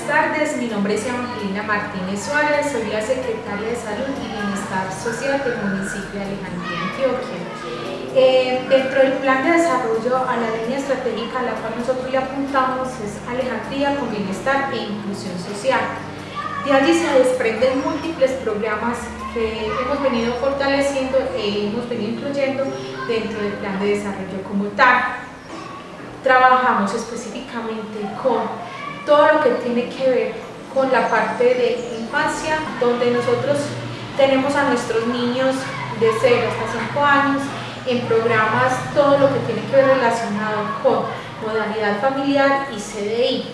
buenas tardes. Mi nombre es Evangelina Martínez Suárez, soy la secretaria de Salud y Bienestar Social del municipio de Alejandría, Antioquia. Eh, dentro del plan de desarrollo a la línea estratégica a la cual nosotros le apuntamos es Alejandría con bienestar e inclusión social. De allí se desprenden múltiples programas que hemos venido fortaleciendo e hemos venido incluyendo dentro del plan de desarrollo como tal. Trabajamos específicamente con todo lo que tiene que ver con la parte de infancia, donde nosotros tenemos a nuestros niños de 0 hasta 5 años en programas todo lo que tiene que ver relacionado con modalidad familiar y CDI.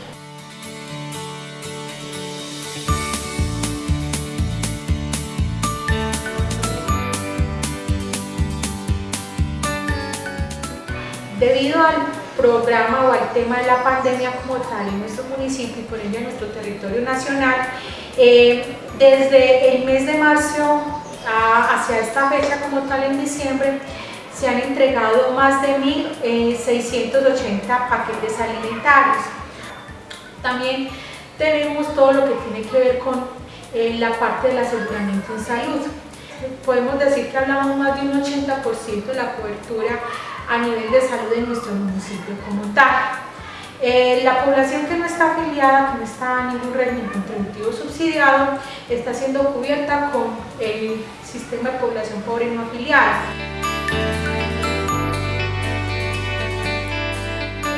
Debido al programa o al tema de la pandemia como tal en nuestro municipio y por ende en nuestro territorio nacional. Eh, desde el mes de marzo hacia esta fecha como tal en diciembre se han entregado más de 1.680 eh, paquetes alimentarios. También tenemos todo lo que tiene que ver con eh, la parte del aseguramiento en salud. Podemos decir que hablamos más de un 80% de la cobertura a nivel de salud en nuestro municipio como tal. Eh, la población que no está afiliada, que no está en ningún régimen contributivo subsidiado, está siendo cubierta con el sistema de población pobre no afiliada.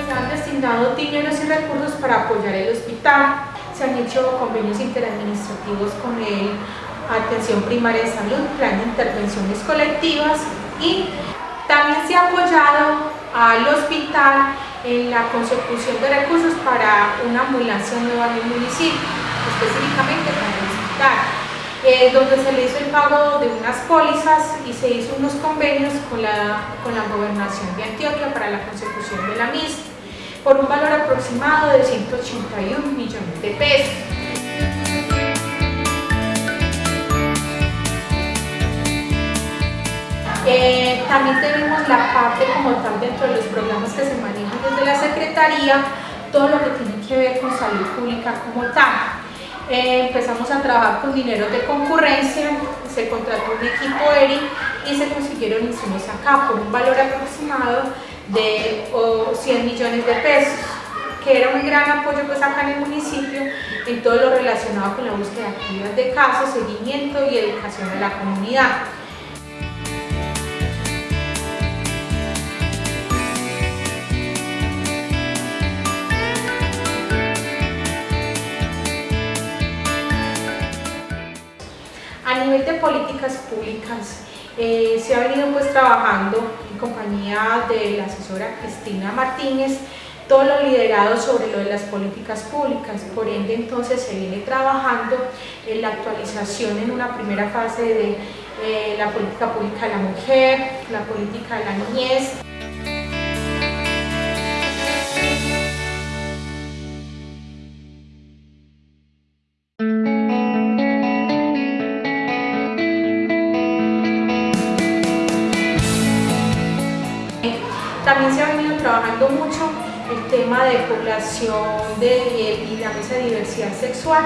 Se han destinado dineros y recursos para apoyar el hospital, se han hecho convenios interadministrativos con el Atención Primaria de Salud, Plan de Intervenciones Colectivas y también se ha apoyado al hospital en la consecución de recursos para una ambulancia nueva en el municipio, específicamente para el hospital, eh, donde se le hizo el pago de unas pólizas y se hizo unos convenios con la, con la gobernación de Antioquia para la consecución de la misma, por un valor aproximado de 181 millones de pesos. También tenemos la parte como tal dentro de los programas que se manejan desde la Secretaría, todo lo que tiene que ver con salud pública como tal. Eh, empezamos a trabajar con dinero de concurrencia, se contrató un equipo ERI y se consiguieron insumos acá por un valor aproximado de 100 millones de pesos que era un gran apoyo pues acá en el municipio en todo lo relacionado con la búsqueda activa de casos, seguimiento y educación de la comunidad. Políticas públicas, eh, se ha venido pues trabajando en compañía de la asesora Cristina Martínez, todo lo liderado sobre lo de las políticas públicas, por ende entonces se viene trabajando en la actualización en una primera fase de eh, la política pública de la mujer, la política de la niñez, También se ha venido trabajando mucho el tema de población de, y la mesa diversidad sexual,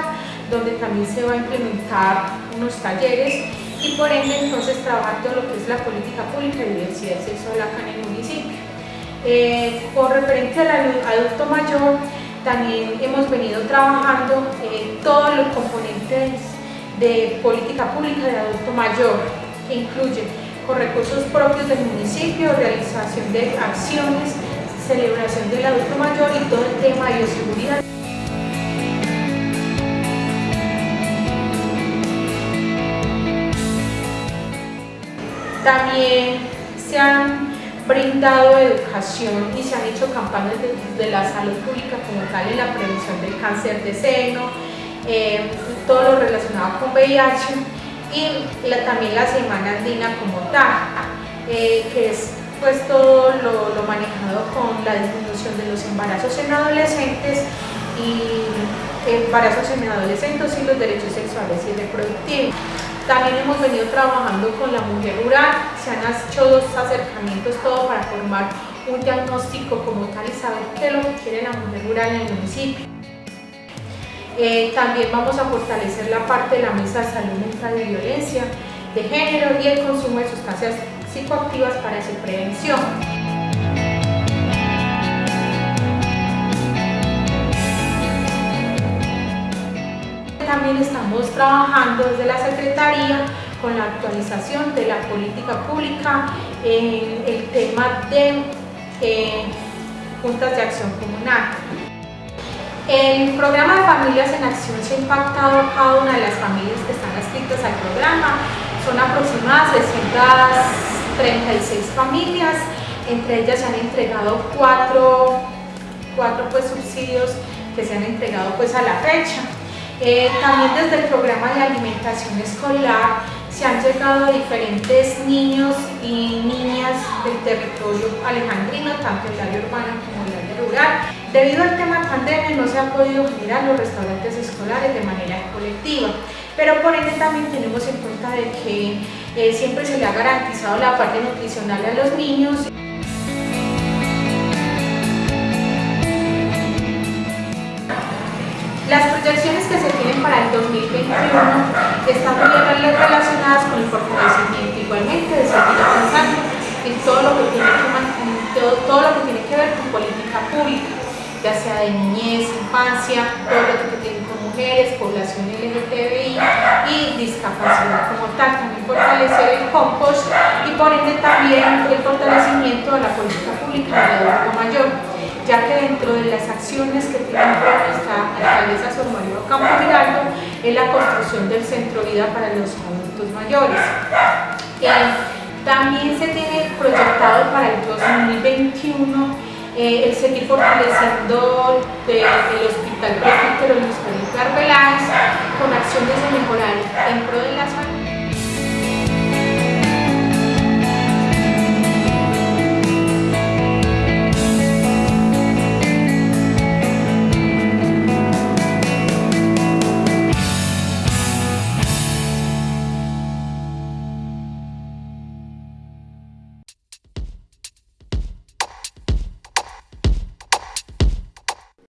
donde también se va a implementar unos talleres y por ende entonces trabajar todo lo que es la política pública de diversidad sexual acá en el municipio. Eh, con referente al adulto mayor, también hemos venido trabajando eh, todos los componentes de política pública de adulto mayor, que incluye con recursos propios del municipio, realización de acciones, celebración del adulto mayor y todo el tema de bioseguridad. También se han brindado educación y se han hecho campañas de, la salud pública como tal en la prevención del cáncer de seno, eh, todo lo relacionado con VIH y también la Semana Andina como tal, eh, que es pues todo lo, manejado con la disminución de los embarazos en adolescentes y embarazos en adolescentes y los derechos sexuales y reproductivos. También hemos venido trabajando con la mujer rural, se han hecho dos acercamientos todo para formar un diagnóstico como tal y saber qué es lo que quiere la mujer rural en el municipio. Eh, también vamos a fortalecer la parte de la mesa de salud mental y violencia de género y el consumo de sustancias psicoactivas para su prevención. También estamos trabajando desde la Secretaría con la actualización de la política pública en el tema de eh, juntas de acción comunal. El programa de Familias en Acción se ha impactado a cada una de las familias que están adscritas al programa. Son aproximadas 636 familias, entre ellas se han entregado cuatro, cuatro pues, subsidios que se han entregado pues, a la fecha. Eh, también desde el programa de alimentación escolar se han llegado diferentes niños y niñas del territorio alejandrino, tanto el área urbana como el área rural. Debido al tema pandemia no se han podido generar los restaurantes escolares de manera colectiva, pero por ende también tenemos en cuenta de que eh, siempre se le ha garantizado la parte nutricional a los niños. Las proyecciones que se tienen para el 2021 están muy relacionadas de niñez, infancia, todo lo que tiene con mujeres, población LGTBI y discapacidad como tal. También fortalecer el compost y por ende también el fortalecimiento de la política pública de adulto mayor ya que dentro de las acciones que tiene nuestra alcaldesa Sor María Campo Giraldo es la construcción del centro vida para los adultos mayores. Eh, también se tiene proyectado para el 2021 eh, el seguir fortaleciendo el hospital presbítero Luis Felipe con acciones de mejorar en pro de la salud